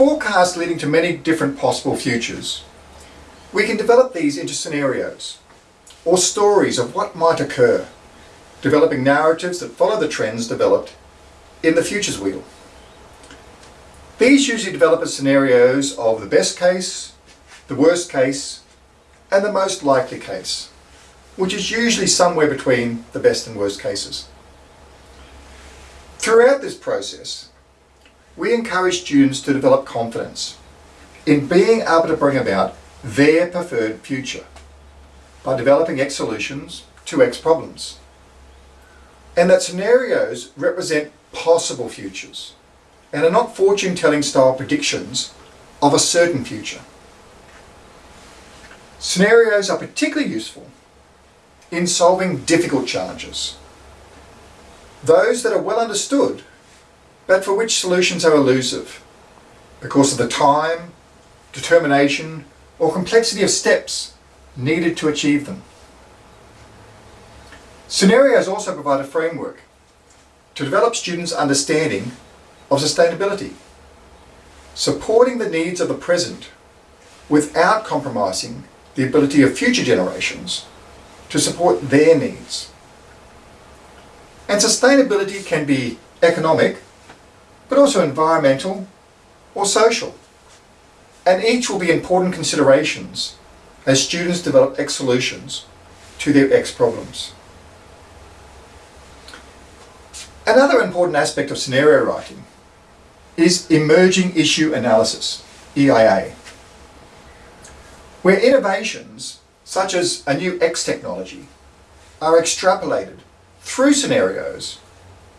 forecasts leading to many different possible futures, we can develop these into scenarios or stories of what might occur, developing narratives that follow the trends developed in the futures wheel. These usually develop as scenarios of the best case, the worst case, and the most likely case, which is usually somewhere between the best and worst cases. Throughout this process, we encourage students to develop confidence in being able to bring about their preferred future by developing X solutions to X problems. And that scenarios represent possible futures and are not fortune telling style predictions of a certain future. Scenarios are particularly useful in solving difficult challenges. Those that are well understood, but for which solutions are elusive because of the time, determination, or complexity of steps needed to achieve them. Scenarios also provide a framework to develop students' understanding of sustainability, supporting the needs of the present without compromising the ability of future generations to support their needs. And sustainability can be economic, but also environmental or social. And each will be important considerations as students develop X solutions to their X problems. Another important aspect of scenario writing is emerging issue analysis, EIA, where innovations such as a new X technology are extrapolated through scenarios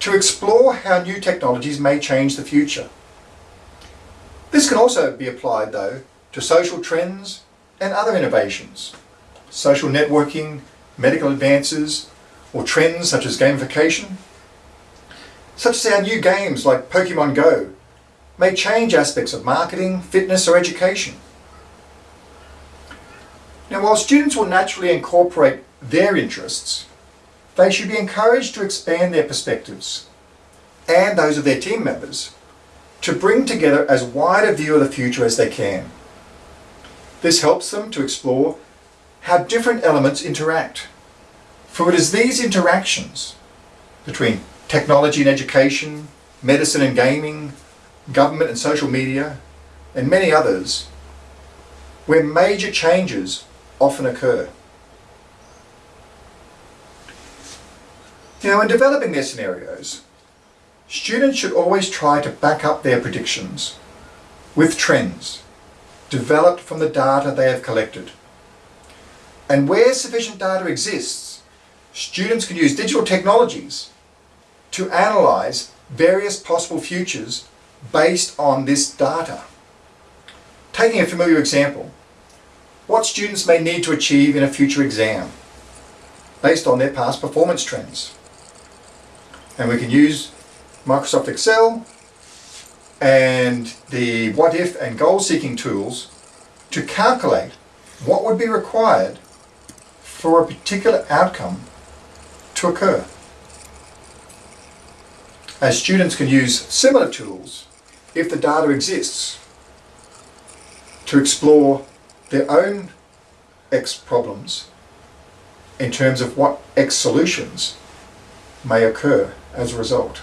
to explore how new technologies may change the future. This can also be applied though to social trends and other innovations, social networking, medical advances, or trends such as gamification, such as our new games like Pokemon Go, may change aspects of marketing, fitness or education. Now while students will naturally incorporate their interests, they should be encouraged to expand their perspectives and those of their team members to bring together as wide a view of the future as they can. This helps them to explore how different elements interact. For it is these interactions between technology and education, medicine and gaming, government and social media, and many others, where major changes often occur. Now in developing their scenarios, students should always try to back up their predictions with trends developed from the data they have collected. And where sufficient data exists, students can use digital technologies to analyse various possible futures based on this data. Taking a familiar example, what students may need to achieve in a future exam based on their past performance trends. And we can use Microsoft Excel and the what if and goal seeking tools to calculate what would be required for a particular outcome to occur. As students can use similar tools if the data exists to explore their own X problems in terms of what X solutions may occur as a result.